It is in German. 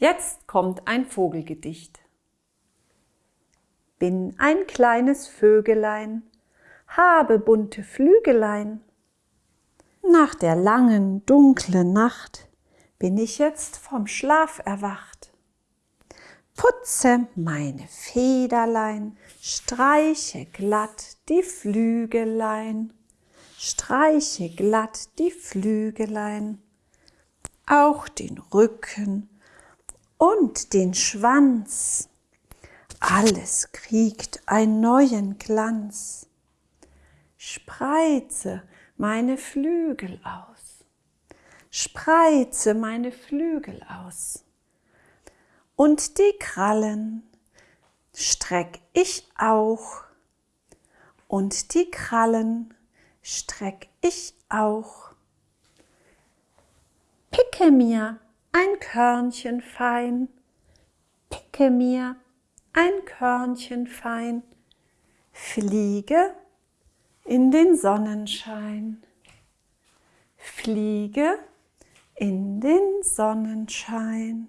Jetzt kommt ein Vogelgedicht. Bin ein kleines Vögelein, habe bunte Flügelein. Nach der langen, dunklen Nacht bin ich jetzt vom Schlaf erwacht. Putze meine Federlein, streiche glatt die Flügelein, streiche glatt die Flügelein, auch den Rücken und den Schwanz. Alles kriegt einen neuen Glanz. Spreize meine Flügel aus. Spreize meine Flügel aus. Und die Krallen streck ich auch. Und die Krallen streck ich auch. Picke mir ein Körnchen fein, picke mir ein Körnchen fein, fliege in den Sonnenschein, fliege in den Sonnenschein.